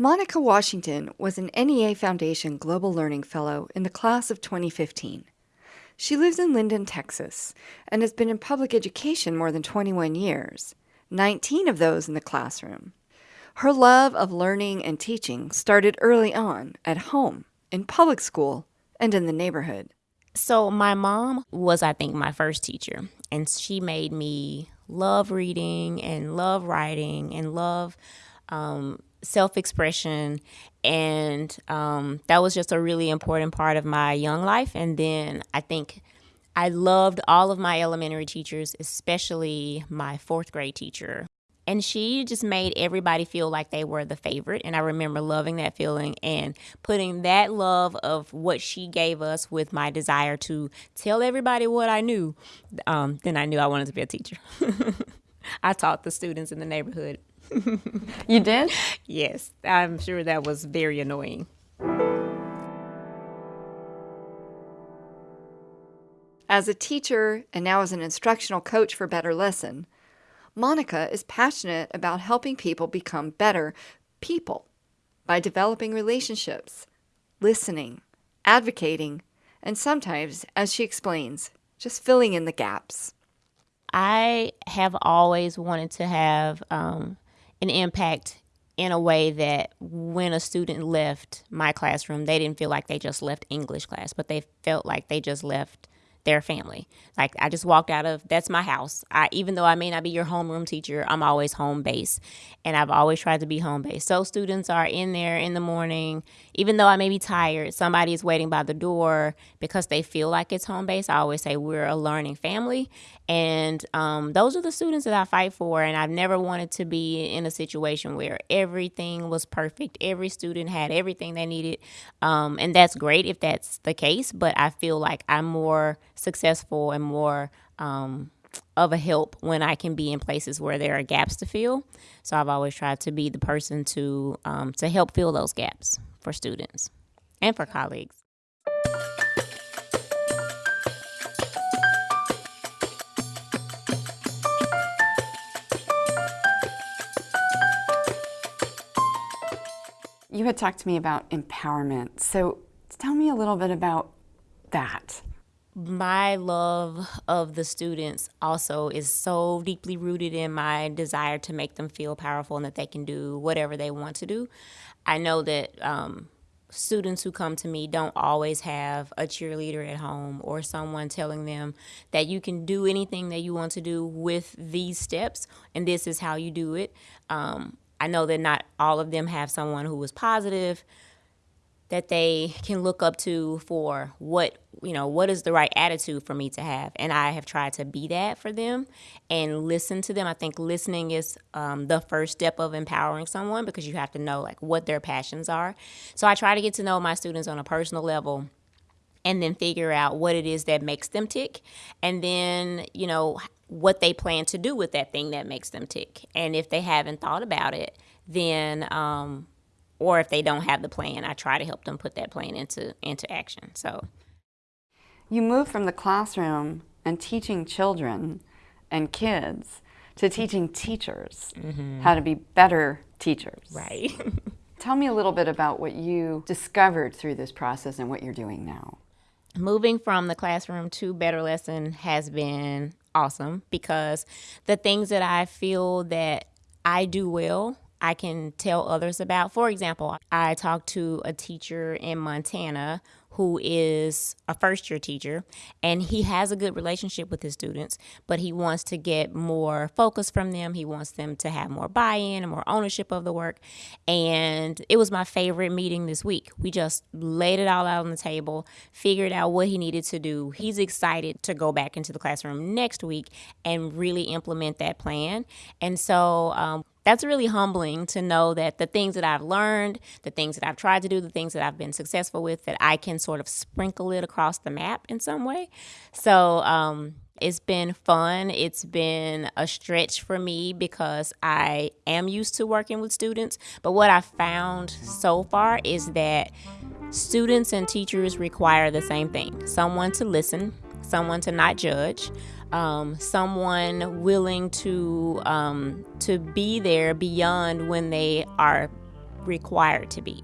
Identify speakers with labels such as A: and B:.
A: Monica Washington was an NEA Foundation Global Learning Fellow in the class of 2015. She lives in Linden, Texas, and has been in public education more than 21 years, 19 of those in the classroom. Her love of learning and teaching started early on at home, in public school, and in the neighborhood.
B: So, my mom was, I think, my first teacher, and she made me love reading and love writing and love um, self expression. And um, that was just a really important part of my young life. And then I think I loved all of my elementary teachers, especially my fourth grade teacher. And she just made everybody feel like they were the favorite. And I remember loving that feeling and putting that love of what she gave us with my desire to tell everybody what I knew. Um, then I knew I wanted to be a teacher. I taught the students in the neighborhood
A: you did?
B: Yes, I'm sure that was very annoying.
A: As a teacher and now as an instructional coach for Better Lesson, Monica is passionate about helping people become better people by developing relationships, listening, advocating, and sometimes, as she explains, just filling in the gaps.
B: I have always wanted to have um, an impact in a way that when a student left my classroom, they didn't feel like they just left English class, but they felt like they just left their family. Like I just walked out of that's my house. I even though I may not be your homeroom teacher, I'm always home base. And I've always tried to be home base. So students are in there in the morning, even though I may be tired, somebody is waiting by the door because they feel like it's home base. I always say we're a learning family. And um, those are the students that I fight for. And I've never wanted to be in a situation where everything was perfect. Every student had everything they needed. Um, and that's great if that's the case. But I feel like I'm more successful and more um, of a help when I can be in places where there are gaps to fill. So I've always tried to be the person to um, to help fill those gaps for students and for colleagues.
A: You had talked to me about empowerment. So tell me a little bit about that
B: my love of the students also is so deeply rooted in my desire to make them feel powerful and that they can do whatever they want to do. I know that um, students who come to me don't always have a cheerleader at home or someone telling them that you can do anything that you want to do with these steps and this is how you do it. Um, I know that not all of them have someone who is positive that they can look up to for what you know what is the right attitude for me to have. And i have tried to be that for them and listen to them. I think listening is um, the first step of empowering someone because you have to know like what their passions are. So i try to get to know my students on a personal level and then figure out what it is that makes them tick and then you know what they plan to do with that thing that makes them tick. And if they haven't thought about it then um, or if they don't have the plan, I try to help them put that plan into into action. So
A: you move from the classroom and teaching children and kids to teaching teachers mm -hmm. how to be better teachers.
B: Right.
A: Tell me a little bit about what you discovered through this process and what you're doing now.
B: Moving from the classroom to Better Lesson has been awesome because the things that I feel that I do well I can tell others about. For example, I talked to a teacher in Montana who is a first year teacher and he has a good relationship with his students, but he wants to get more focus from them. He wants them to have more buy in and more ownership of the work. And it was my favorite meeting this week. We just laid it all out on the table, figured out what he needed to do. He's excited to go back into the classroom next week and really implement that plan. And so, um, that's really humbling to know that the things that I've learned, the things that I've tried to do, the things that I've been successful with, that I can sort of sprinkle it across the map in some way. So um, it's been fun. It's been a stretch for me because I am used to working with students. But what I found so far is that students and teachers require the same thing someone to listen, someone to not judge um, someone willing to um, to be there beyond when they are required to be.